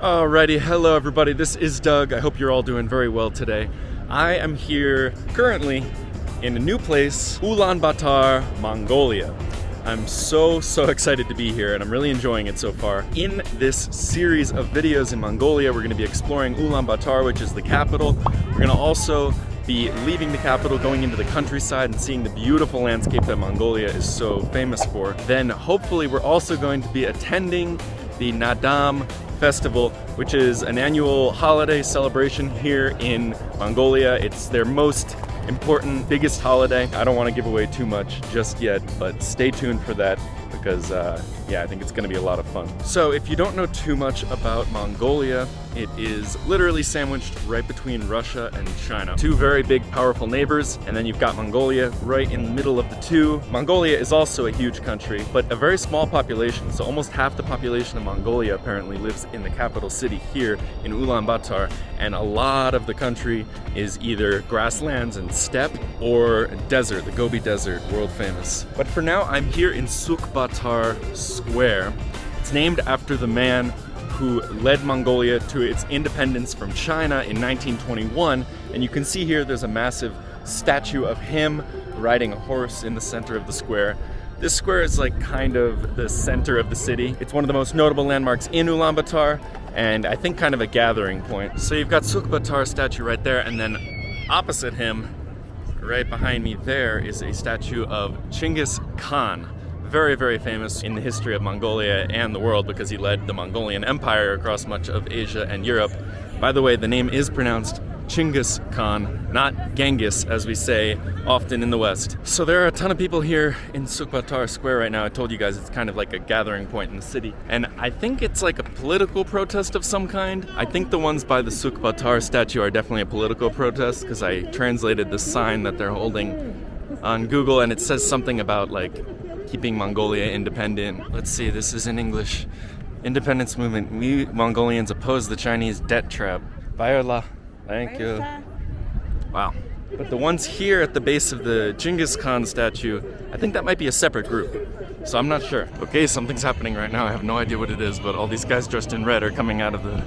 Alrighty, hello everybody, this is Doug. I hope you're all doing very well today. I am here currently in a new place, Ulaanbaatar, Mongolia. I'm so, so excited to be here and I'm really enjoying it so far. In this series of videos in Mongolia, we're gonna be exploring Ulaanbaatar, which is the capital. We're gonna also be leaving the capital, going into the countryside and seeing the beautiful landscape that Mongolia is so famous for. Then hopefully we're also going to be attending the Naadam Festival, which is an annual holiday celebration here in Mongolia. It's their most important, biggest holiday. I don't want to give away too much just yet, but stay tuned for that because uh, yeah, I think it's gonna be a lot of fun. So if you don't know too much about Mongolia, it is literally sandwiched right between Russia and China. Two very big, powerful neighbors, and then you've got Mongolia right in the middle of the two. Mongolia is also a huge country, but a very small population, so almost half the population of Mongolia apparently lives in the capital city here in Ulaanbaatar, and a lot of the country is either grasslands and steppe or desert, the Gobi Desert, world famous. But for now, I'm here in Sukhbaatar Square. It's named after the man who led Mongolia to its independence from China in 1921. And you can see here there's a massive statue of him riding a horse in the center of the square. This square is like kind of the center of the city. It's one of the most notable landmarks in Ulaanbaatar and I think kind of a gathering point. So you've got Sukhbaatar statue right there and then opposite him, right behind me there is a statue of Chinggis Khan very, very famous in the history of Mongolia and the world because he led the Mongolian Empire across much of Asia and Europe. By the way, the name is pronounced Chinggis Khan, not Genghis, as we say often in the West. So there are a ton of people here in Sukhbaatar Square right now. I told you guys it's kind of like a gathering point in the city. And I think it's like a political protest of some kind. I think the ones by the Sukhbaatar statue are definitely a political protest because I translated the sign that they're holding on Google and it says something about like keeping Mongolia independent. Let's see, this is in English. Independence movement. We Mongolians oppose the Chinese debt trap. Viola. Thank you. Wow. But the ones here at the base of the Genghis Khan statue, I think that might be a separate group. So I'm not sure. Okay, something's happening right now. I have no idea what it is, but all these guys dressed in red are coming out of the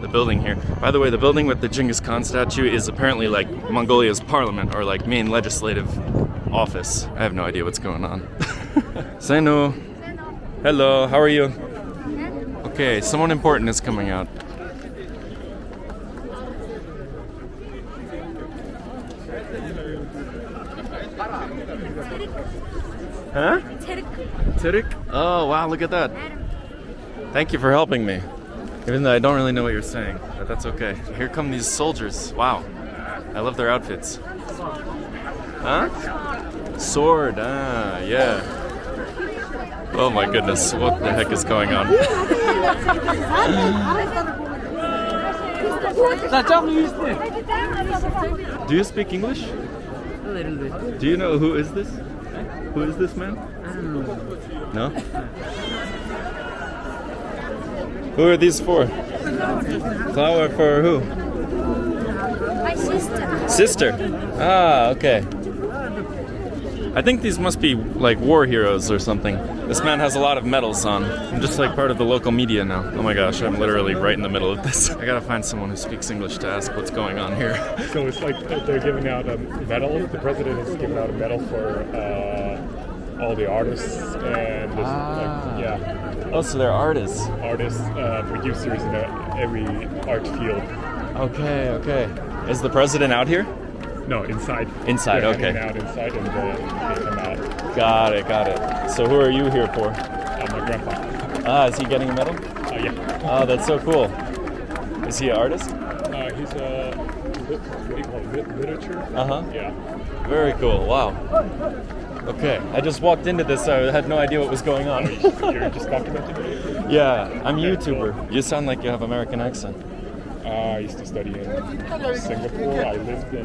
the building here. By the way, the building with the Genghis Khan statue is apparently like Mongolia's parliament or like main legislative office. I have no idea what's going on. Senu. Hello, how are you? Okay, someone important is coming out. Huh? Tirik? Oh, wow, look at that. Thank you for helping me. Even though I don't really know what you're saying, but that's okay. Here come these soldiers. Wow. I love their outfits. Huh? Sword, ah, yeah. Oh my goodness, what the heck is going on? Do you speak English? A little bit. Do you know who is this? Who is this man? I don't know. No? Who are these for? Flower for who? My sister. Sister. Ah, okay. I think these must be like war heroes or something. This man has a lot of medals on. I'm just like part of the local media now. Oh my gosh, I'm literally right in the middle of this. I gotta find someone who speaks English to ask what's going on here. So it's like they're giving out a medal. The president is giving out a medal for uh, all the artists and this, like, yeah, Oh, so they're artists. artists, uh, producers in every art field. Okay, okay. Is the president out here? No, inside. Inside, They're okay. out inside, and then they come out. Got it, got it. So who are you here for? Uh, my grandpa. Ah, is he getting a medal? Uh, yeah. Oh, that's so cool. Is he an artist? Uh, he's a what do you call it? Literature. Uh huh. Yeah. Very cool. Wow. Okay, I just walked into this, so I had no idea what was going on. You're just documenting yeah, I'm a YouTuber. You sound like you have American accent. Uh, I used to study in Singapore. I lived in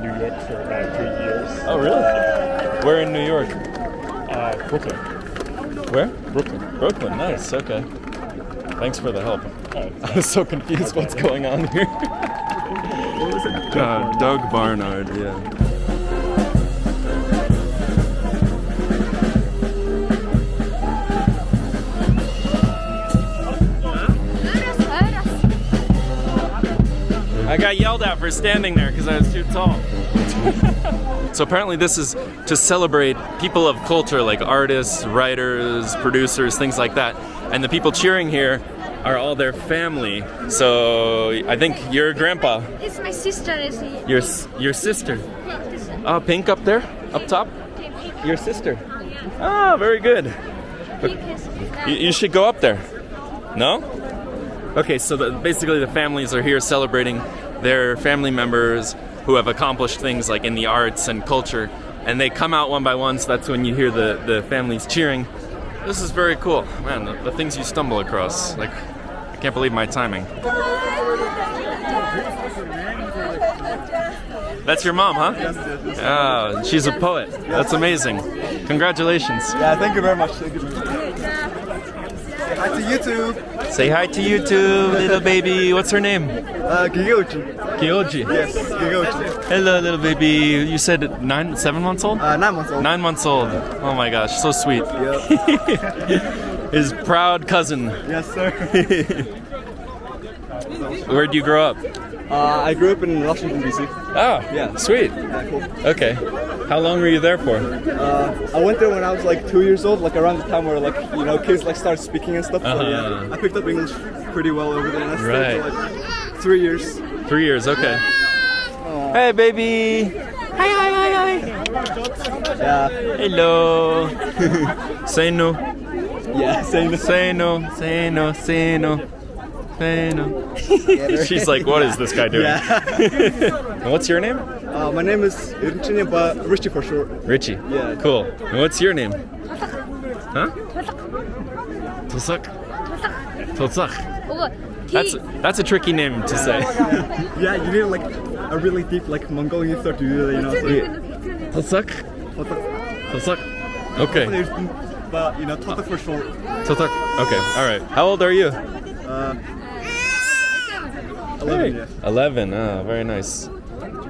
New York for about three years. Oh, really? Where in New York? Uh, Brooklyn. Where? Brooklyn. Brooklyn. Nice. Okay. Thanks for the help. Uh, I was so confused. What's going on here? what was it? Uh, Doug Barnard. Yeah. I got yelled at for standing there because I was too tall. so apparently this is to celebrate people of culture like artists, writers, producers, things like that. And the people cheering here are all their family. So I think your grandpa, It's my sister. Is he? your s- your sister. Oh, pink up there, up top. Your sister. Ah, very good. You, you should go up there. No? Okay, so the, basically the families are here celebrating their family members who have accomplished things like in the arts and culture, and they come out one by one. So that's when you hear the the families cheering. This is very cool, man. The, the things you stumble across, like I can't believe my timing. That's your mom, huh? Yes, yes. Oh, she's a poet. That's amazing. Congratulations. Yeah, thank you very much. Thank you. Hi to YouTube. Say hi to YouTube, little baby. What's her name? Uh, Gigouchi. Kyoji. Yes, Gigouchi. Hello, little baby. You said nine, seven months old? Uh, nine months old. Nine months old. Oh my gosh, so sweet. Yeah. His proud cousin. yes, sir. Where'd you grow up? Uh, I grew up in Washington D.C. Oh, Yeah. Sweet. Yeah, cool. Okay. How long were you there for? Uh, I went there when I was like two years old, like around the time where like you know kids like start speaking and stuff. Uh-huh. yeah, I picked up English pretty well over there. And I stayed Right. for like three years. Three years. Okay. Hey, baby. Hi, hi, hi, hi. Yeah. Hello. Say no. Yeah. Say no. Say no. Say no. Say no. She's like, what is this guy doing? Yeah. And what's your name? Uh, my name is Richie, but Richie for short. Richie. Yeah. Cool. And what's your name? Huh? Tosak. Tosak. Oh, That's that's a tricky name to say. Yeah, you need like a really deep like Mongolian thought to do that, you know. So, Tosak. Tosak. Okay. But you know, Tata for short. Tosak. Okay. All right. How old are you? Uh, 11, yeah. 11. Ah, very nice.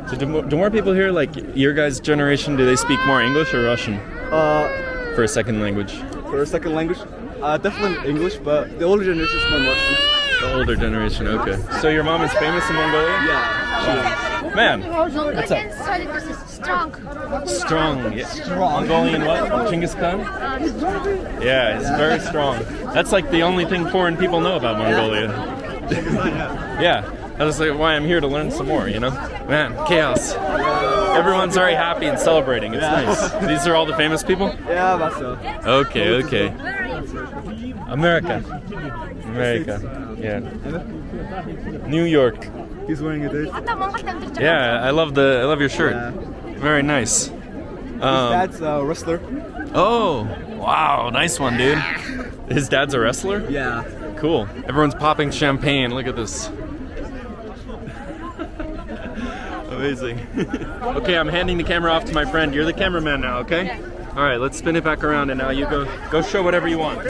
So do more, do more people here, like your guys' generation, do they speak more English or Russian Uh, for a second language? for a second language, uh, definitely English, but the older generation is more Russian. The older generation. Okay. So your mom is famous in Mongolia? Yeah. Man, What's up? Strong. strong. Yeah. Mongolian what? Genghis Khan? Yeah, it's very strong. That's like the only thing foreign people know about Mongolia. Yeah, that's like why I'm here to learn some more. You know, man, chaos. Everyone's very happy and celebrating. It's nice. These are all the famous people. Yeah, that's so. Okay, okay. Where are you? America. America. Yeah. New York. He's wearing a dish. Yeah, I love the I love your shirt. Very nice. His Um, dad's a wrestler. oh, wow, nice one, dude. His dad's a wrestler? Yeah. Cool. Everyone's popping champagne. Look at this. Amazing. okay, I'm handing the camera off to my friend. You're the cameraman now, okay? All right, let's spin it back around and now you go go show whatever you want.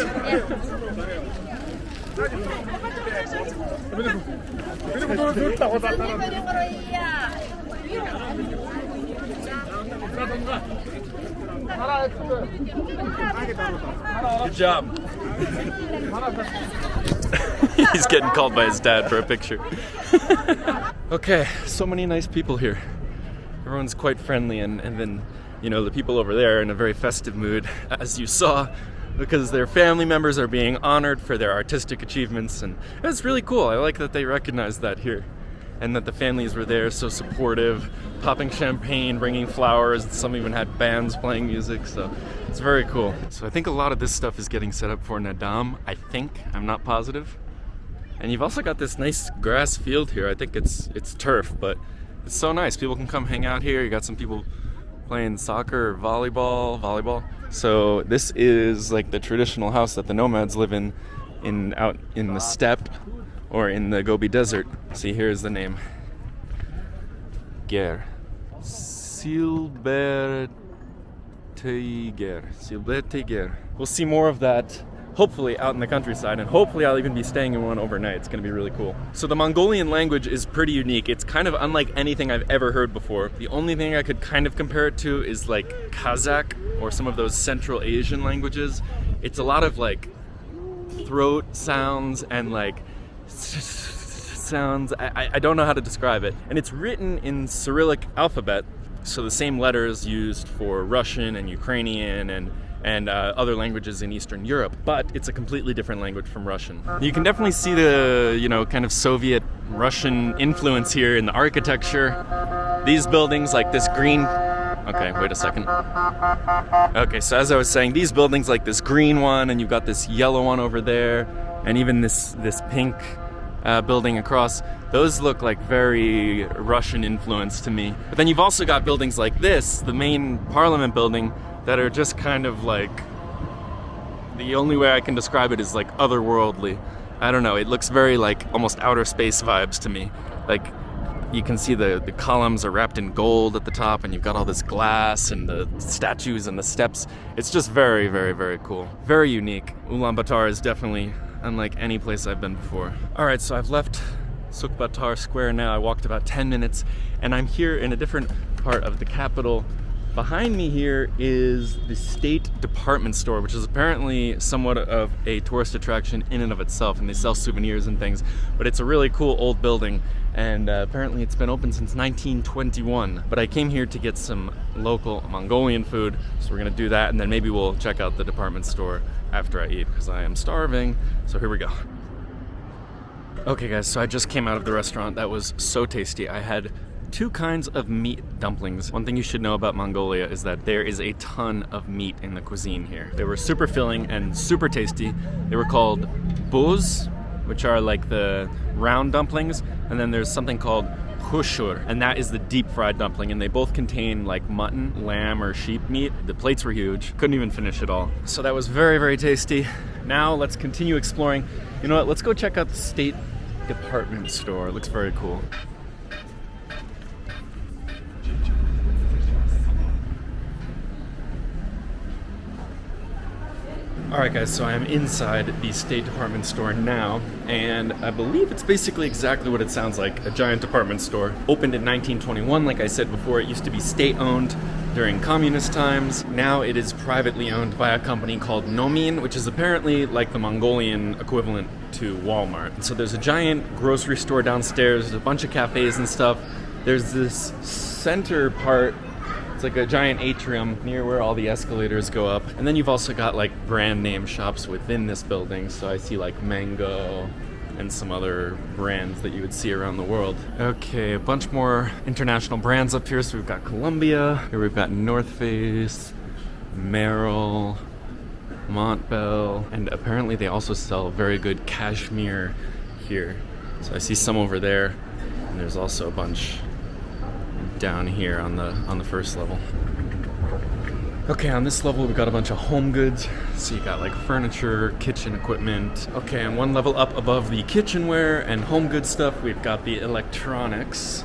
Good job. He's getting called by his dad for a picture. okay, so many nice people here. Everyone's quite friendly, and, and then, you know, the people over there are in a very festive mood, as you saw, because their family members are being honored for their artistic achievements, and it's really cool. I like that they recognize that here. And that the families were there, so supportive, popping champagne, bringing flowers. Some even had bands playing music, so it's very cool. So I think a lot of this stuff is getting set up for Naadam. I think I'm not positive. And you've also got this nice grass field here. I think it's it's turf, but it's so nice. People can come hang out here. You got some people playing soccer volleyball, volleyball. So this is like the traditional house that the nomads live in in out in the steppe or in the Gobi Desert. See here's the name. Ger. Silber We'll see more of that hopefully out in the countryside and hopefully I'll even be staying in one overnight. It's gonna be really cool. So the Mongolian language is pretty unique. It's kind of unlike anything I've ever heard before. The only thing I could kind of compare it to is like Kazakh or some of those Central Asian languages. It's a lot of like throat sounds and like sounds. I, I don't know how to describe it. And it's written in Cyrillic alphabet, so the same letters used for Russian and Ukrainian and and uh, other languages in Eastern Europe, but it's a completely different language from Russian. You can definitely see the, you know, kind of Soviet Russian influence here in the architecture. These buildings, like this green. Okay, wait a second. Okay, so as I was saying, these buildings, like this green one, and you've got this yellow one over there, and even this this pink uh, building across, those look like very Russian influence to me. But then you've also got buildings like this, the main parliament building, that are just kind of like the only way I can describe it is like otherworldly. I don't know, it looks very like almost outer space vibes to me. Like you can see the, the columns are wrapped in gold at the top and you've got all this glass and the statues and the steps. It's just very, very, very cool. Very unique. Ulaanbaatar is definitely unlike any place I've been before. All right, so I've left Sukhbaatar Square now. I walked about 10 minutes and I'm here in a different part of the capital Behind me here is the State Department Store, which is apparently somewhat of a tourist attraction in and of itself, and they sell souvenirs and things, but it's a really cool old building, and uh, apparently it's been open since 1921. But I came here to get some local Mongolian food, so we're gonna do that, and then maybe we'll check out the department store after I eat, because I am starving, so here we go. Okay guys, so I just came out of the restaurant. That was so tasty. I had two kinds of meat dumplings. One thing you should know about Mongolia is that there is a ton of meat in the cuisine here. They were super filling and super tasty. They were called buuz, which are like the round dumplings, and then there's something called hushur, and that is the deep fried dumpling, and they both contain like mutton, lamb, or sheep meat. The plates were huge, couldn't even finish it all. So that was very, very tasty. Now let's continue exploring. You know what, let's go check out the state department store. It looks very cool. Alright guys, so I am inside the State Department store now, and I believe it's basically exactly what it sounds like, a giant department store. Opened in 1921, like I said before, it used to be state-owned during communist times. Now it is privately owned by a company called Nomin, which is apparently like the Mongolian equivalent to Walmart. So there's a giant grocery store downstairs, there's a bunch of cafes and stuff. There's this center part it's like a giant atrium near where all the escalators go up. And then you've also got like brand name shops within this building. So I see like Mango and some other brands that you would see around the world. Okay, a bunch more international brands up here. So we've got Columbia, here we've got North Face, Merrell, Montbell, and apparently they also sell very good cashmere here. So I see some over there, and there's also a bunch down here on the on the first level. Okay, on this level we've got a bunch of home goods. So you got like furniture, kitchen equipment. Okay, and one level up above the kitchenware and home goods stuff, we've got the electronics.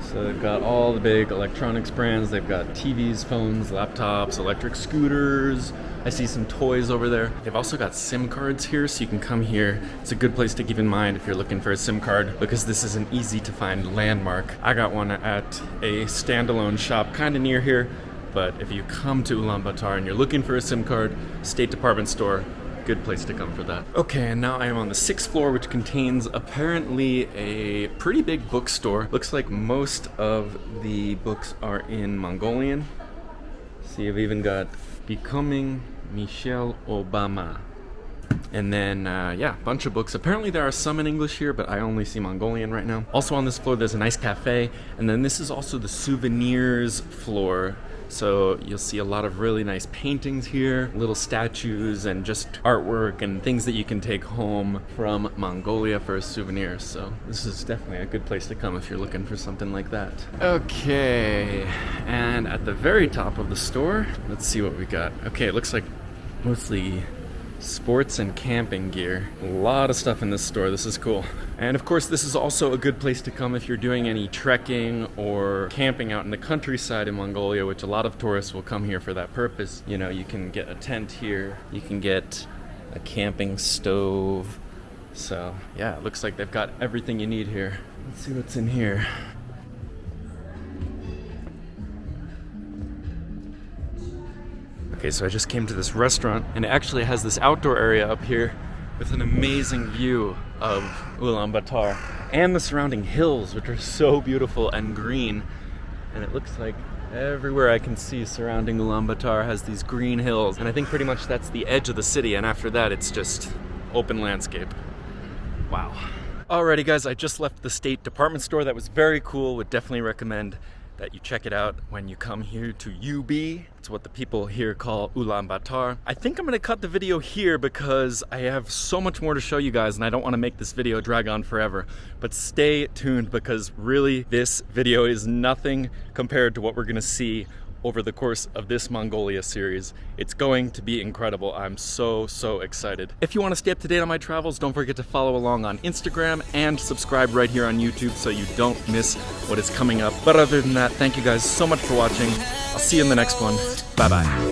So they've got all the big electronics brands. They've got TVs, phones, laptops, electric scooters. I see some toys over there. They've also got SIM cards here, so you can come here. It's a good place to keep in mind if you're looking for a SIM card because this is an easy to find landmark. I got one at a standalone shop kind of near here, but if you come to Ulaanbaatar and you're looking for a SIM card, State Department store, good place to come for that. Okay, and now I am on the sixth floor, which contains apparently a pretty big bookstore. Looks like most of the books are in Mongolian. See, I've even got Becoming Michelle Obama. And then, uh, yeah, bunch of books. Apparently there are some in English here, but I only see Mongolian right now. Also on this floor, there's a nice cafe. And then this is also the souvenirs floor. So you'll see a lot of really nice paintings here, little statues and just artwork and things that you can take home from Mongolia for a souvenir. So this is definitely a good place to come if you're looking for something like that. Okay, and at the very top of the store, let's see what we got. Okay, it looks like mostly sports and camping gear. A lot of stuff in this store. This is cool. And of course, this is also a good place to come if you're doing any trekking or camping out in the countryside in Mongolia, which a lot of tourists will come here for that purpose. You know, you can get a tent here, you can get a camping stove. So, yeah, it looks like they've got everything you need here. Let's see what's in here. Okay, so I just came to this restaurant and it actually has this outdoor area up here with an amazing view of Ulaanbaatar. and the surrounding hills, which are so beautiful and green. And it looks like everywhere I can see surrounding Ulaanbaatar has these green hills. And I think pretty much that's the edge of the city. And after that, it's just open landscape. Wow. Alrighty guys, I just left the State Department Store. That was very cool. Would definitely recommend that you check it out when you come here to UB. It's what the people here call Ulaanbaatar. I think I'm gonna cut the video here because I have so much more to show you guys and I don't wanna make this video drag on forever. But stay tuned because really this video is nothing compared to what we're gonna see over the course of this Mongolia series. It's going to be incredible. I'm so, so excited. If you want to stay up to date on my travels, don't forget to follow along on Instagram and subscribe right here on YouTube so you don't miss what is coming up. But other than that, thank you guys so much for watching. I'll see you in the next one. Bye-bye.